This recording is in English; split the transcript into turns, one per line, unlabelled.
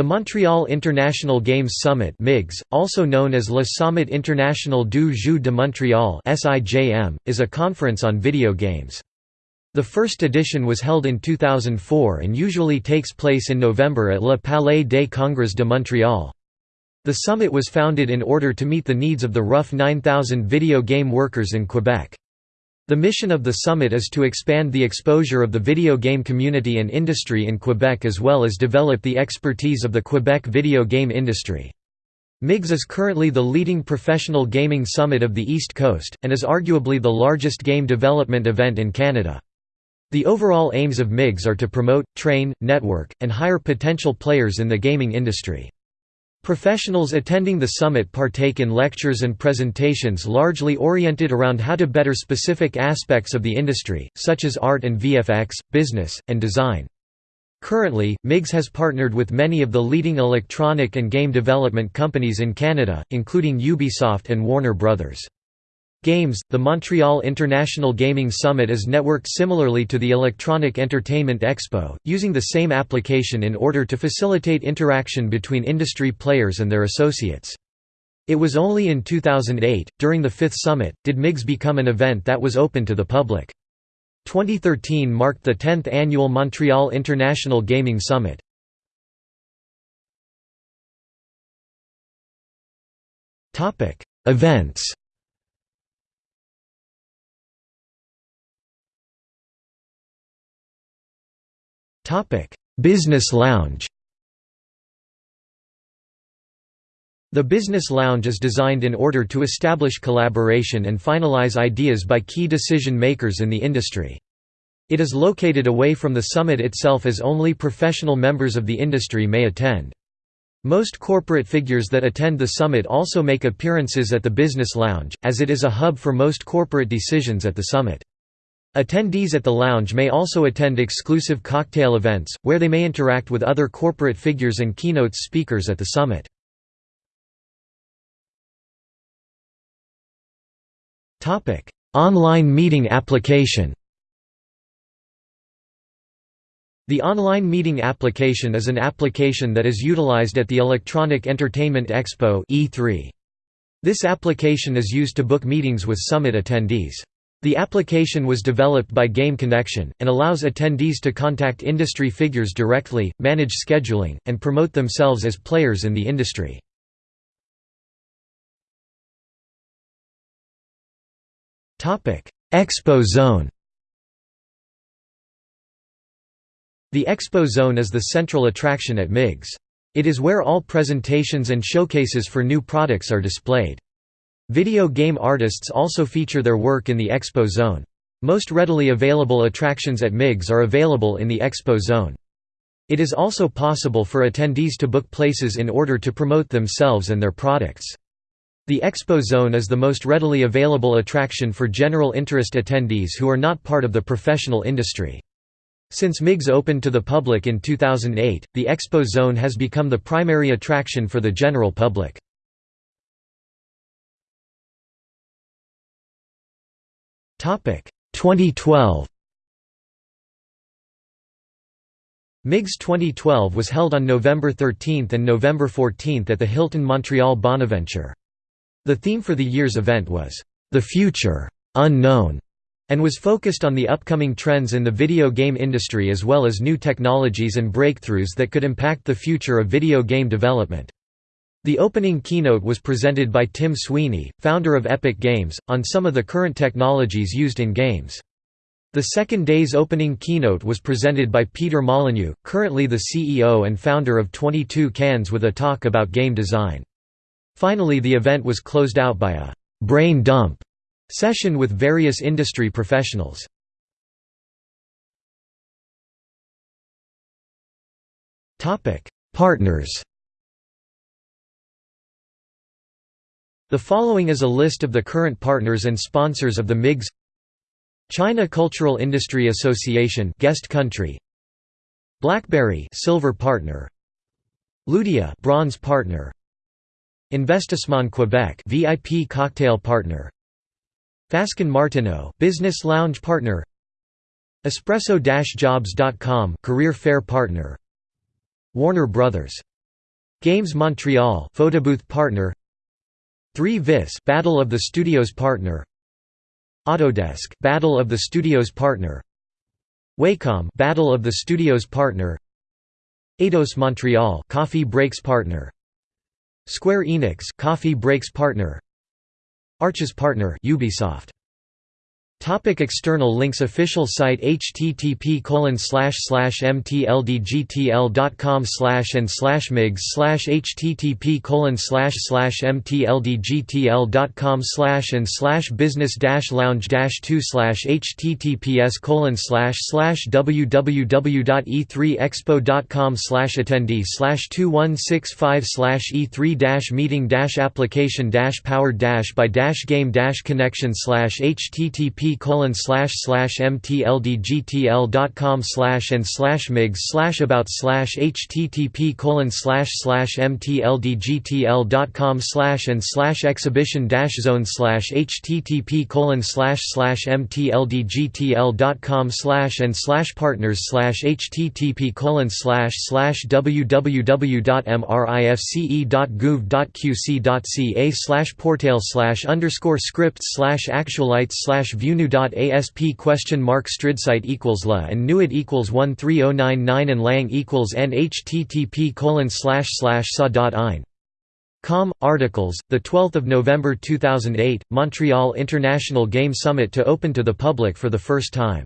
The Montreal International Games Summit MIGS, also known as Le Summit International du Jeu de Montréal is a conference on video games. The first edition was held in 2004 and usually takes place in November at Le Palais des Congrès de Montréal. The summit was founded in order to meet the needs of the rough 9,000 video game workers in Quebec. The mission of the summit is to expand the exposure of the video game community and industry in Quebec as well as develop the expertise of the Quebec video game industry. MIGS is currently the leading professional gaming summit of the East Coast, and is arguably the largest game development event in Canada. The overall aims of MIGS are to promote, train, network, and hire potential players in the gaming industry. Professionals attending the summit partake in lectures and presentations largely oriented around how to better specific aspects of the industry, such as art and VFX, business, and design. Currently, MIGS has partnered with many of the leading electronic and game development companies in Canada, including Ubisoft and Warner Bros. Games, the Montreal International Gaming Summit is networked similarly to the Electronic Entertainment Expo, using the same application in order to facilitate interaction between industry players and their associates. It was only in 2008, during the fifth summit, did MIGS become an event that was open to the public. 2013 marked the 10th annual Montreal International Gaming Summit. Events Business Lounge The Business Lounge is designed in order to establish collaboration and finalize ideas by key decision makers in the industry. It is located away from the summit itself as only professional members of the industry may attend. Most corporate figures that attend the summit also make appearances at the Business Lounge, as it is a hub for most corporate decisions at the summit. Attendees at the lounge may also attend exclusive cocktail events, where they may interact with other corporate figures and keynote speakers at the summit. Online meeting application The online meeting application is an application that is utilized at the Electronic Entertainment Expo E3. This application is used to book meetings with summit attendees. The application was developed by Game Connection, and allows attendees to contact industry figures directly, manage scheduling, and promote themselves as players in the industry. Expo Zone The Expo Zone is the central attraction at MIGS. It is where all presentations and showcases for new products are displayed. Video game artists also feature their work in the Expo Zone. Most readily available attractions at MIGS are available in the Expo Zone. It is also possible for attendees to book places in order to promote themselves and their products. The Expo Zone is the most readily available attraction for general interest attendees who are not part of the professional industry. Since MIGS opened to the public in 2008, the Expo Zone has become the primary attraction for the general public. 2012 MIGS 2012 was held on November 13 and November 14 at the Hilton Montreal Bonaventure. The theme for the year's event was, "...the future, unknown", and was focused on the upcoming trends in the video game industry as well as new technologies and breakthroughs that could impact the future of video game development. The opening keynote was presented by Tim Sweeney, founder of Epic Games, on some of the current technologies used in games. The second day's opening keynote was presented by Peter Molyneux, currently the CEO and founder of 22 Cans with a talk about game design. Finally the event was closed out by a «brain dump» session with various industry professionals. Partners The following is a list of the current partners and sponsors of the MIGS China Cultural Industry Association guest country. BlackBerry silver partner. Ludia bronze partner. Investissement Quebec VIP cocktail partner. Fasken Martineau business lounge partner. Espresso-jobs.com career fair partner. Warner Brothers. Games Montreal photobooth partner 3 Vis Battle of the Studios partner. Autodesk Battle of the Studios partner. Wacom Battle of the Studios partner. Eidos Montreal Coffee Breaks partner. Square Enix Coffee Breaks partner. Arches partner Ubisoft Topic external links Official site http mtldgtl.com slash and slash migs slash http mtldgtl.com slash and slash business dash lounge 2 slash https www.e3expo.com slash attendee slash 2165 slash e3 meeting application powered by game connection slash http colon slash slash mtldgtl.com slash and slash migs slash about slash http colon slash slash mtldgtl.com slash and slash exhibition dash zone slash http colon slash slash mtldgtl.com slash and slash partners slash http colon slash slash www.mrifce.gouv.qc.ca slash portail slash underscore scripts slash actualites slash view view.asp question mark stridsite equals la and nuit equals 13099 and lang equals n http colon slash slash sa dot ein. Com articles. The 12th of November 2008, Montreal International Game Summit to open to the public for the first time.